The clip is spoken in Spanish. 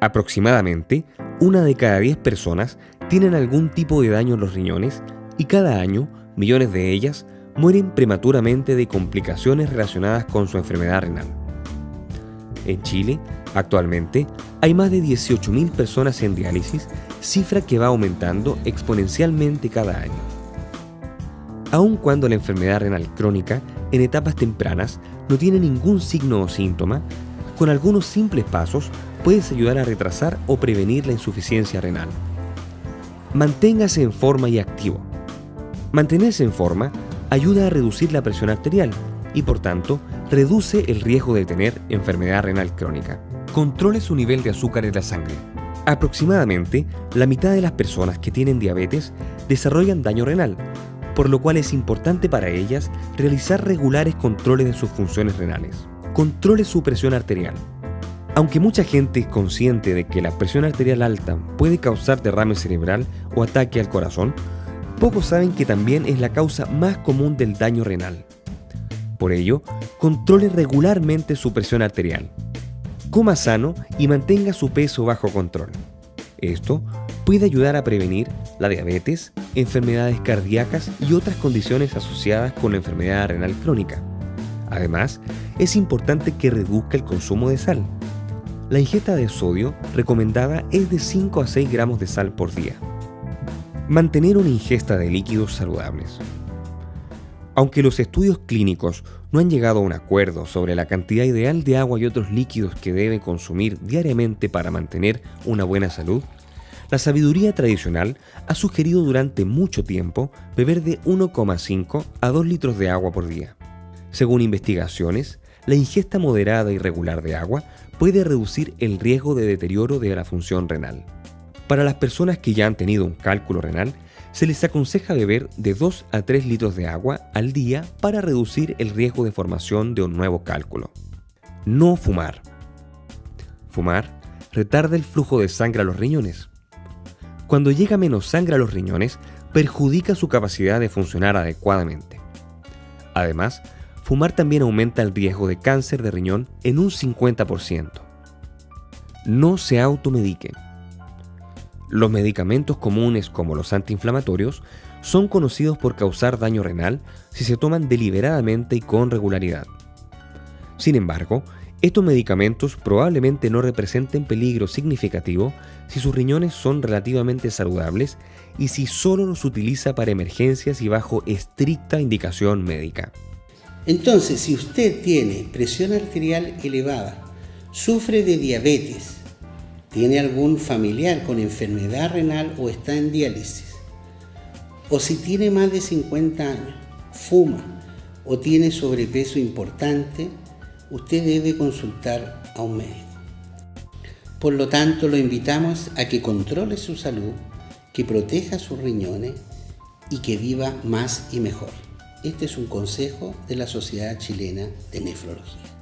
Aproximadamente, una de cada 10 personas tienen algún tipo de daño en los riñones y cada año millones de ellas mueren prematuramente de complicaciones relacionadas con su enfermedad renal. En Chile, actualmente, hay más de 18.000 personas en diálisis, cifra que va aumentando exponencialmente cada año. Aun cuando la enfermedad renal crónica, en etapas tempranas, no tiene ningún signo o síntoma, con algunos simples pasos puedes ayudar a retrasar o prevenir la insuficiencia renal. Manténgase en forma y activo. Mantenerse en forma ayuda a reducir la presión arterial y por tanto reduce el riesgo de tener enfermedad renal crónica. Controle su nivel de azúcar en la sangre. Aproximadamente la mitad de las personas que tienen diabetes desarrollan daño renal, por lo cual es importante para ellas realizar regulares controles de sus funciones renales. Controle su presión arterial. Aunque mucha gente es consciente de que la presión arterial alta puede causar derrame cerebral o ataque al corazón, pocos saben que también es la causa más común del daño renal. Por ello, controle regularmente su presión arterial. Coma sano y mantenga su peso bajo control. Esto puede ayudar a prevenir la diabetes, enfermedades cardíacas y otras condiciones asociadas con la enfermedad renal crónica. Además, es importante que reduzca el consumo de sal. La ingesta de sodio recomendada es de 5 a 6 gramos de sal por día. Mantener una ingesta de líquidos saludables. Aunque los estudios clínicos no han llegado a un acuerdo sobre la cantidad ideal de agua y otros líquidos que debe consumir diariamente para mantener una buena salud, la sabiduría tradicional ha sugerido durante mucho tiempo beber de 1,5 a 2 litros de agua por día. Según investigaciones, la ingesta moderada y regular de agua puede reducir el riesgo de deterioro de la función renal. Para las personas que ya han tenido un cálculo renal, se les aconseja beber de 2 a 3 litros de agua al día para reducir el riesgo de formación de un nuevo cálculo. No fumar. Fumar retarda el flujo de sangre a los riñones. Cuando llega menos sangre a los riñones, perjudica su capacidad de funcionar adecuadamente. Además, fumar también aumenta el riesgo de cáncer de riñón en un 50%. No se automediquen. Los medicamentos comunes como los antiinflamatorios son conocidos por causar daño renal si se toman deliberadamente y con regularidad. Sin embargo, estos medicamentos probablemente no representen peligro significativo si sus riñones son relativamente saludables y si solo los utiliza para emergencias y bajo estricta indicación médica. Entonces, si usted tiene presión arterial elevada, sufre de diabetes, tiene algún familiar con enfermedad renal o está en diálisis, o si tiene más de 50 años, fuma o tiene sobrepeso importante, usted debe consultar a un médico. Por lo tanto, lo invitamos a que controle su salud, que proteja sus riñones y que viva más y mejor. Este es un consejo de la Sociedad Chilena de Nefrología.